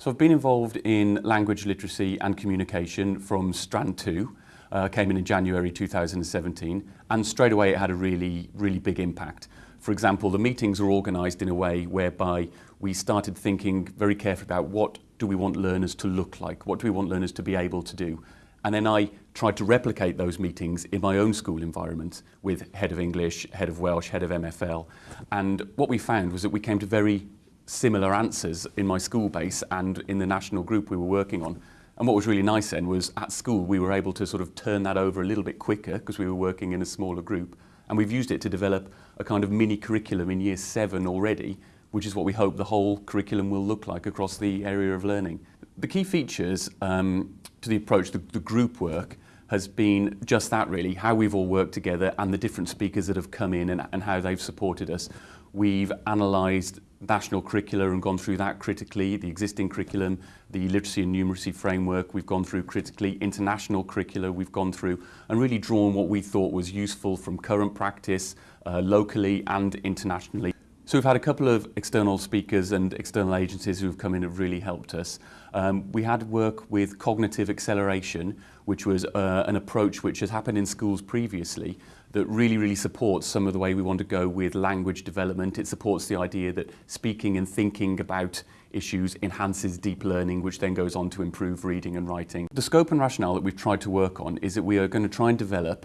So I've been involved in language literacy and communication from Strand 2, uh, came in in January 2017, and straight away it had a really, really big impact. For example, the meetings were organised in a way whereby we started thinking very carefully about what do we want learners to look like, what do we want learners to be able to do. And then I tried to replicate those meetings in my own school environment with head of English, head of Welsh, head of MFL. And what we found was that we came to very similar answers in my school base and in the national group we were working on. And what was really nice then was at school we were able to sort of turn that over a little bit quicker because we were working in a smaller group. And we've used it to develop a kind of mini curriculum in year seven already, which is what we hope the whole curriculum will look like across the area of learning. The key features um, to the approach, the, the group work, has been just that really, how we've all worked together and the different speakers that have come in and, and how they've supported us. We've analysed national curricula and gone through that critically, the existing curriculum, the literacy and numeracy framework, we've gone through critically, international curricula we've gone through and really drawn what we thought was useful from current practice uh, locally and internationally. So we've had a couple of external speakers and external agencies who've come in and really helped us. Um, we had work with cognitive acceleration, which was uh, an approach which has happened in schools previously that really, really supports some of the way we want to go with language development. It supports the idea that speaking and thinking about issues enhances deep learning, which then goes on to improve reading and writing. The scope and rationale that we've tried to work on is that we are going to try and develop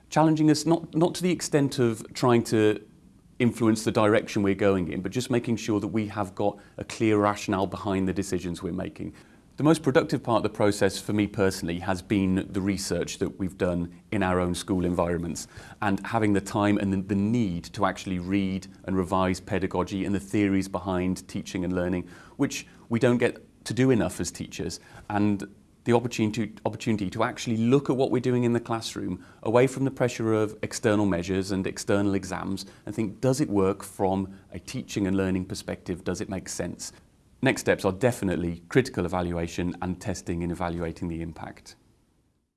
challenging us not not to the extent of trying to influence the direction we're going in, but just making sure that we have got a clear rationale behind the decisions we're making. The most productive part of the process for me personally has been the research that we've done in our own school environments and having the time and the need to actually read and revise pedagogy and the theories behind teaching and learning, which we don't get to do enough as teachers. And the opportunity, opportunity to actually look at what we're doing in the classroom away from the pressure of external measures and external exams and think, does it work from a teaching and learning perspective? Does it make sense? Next steps are definitely critical evaluation and testing in evaluating the impact.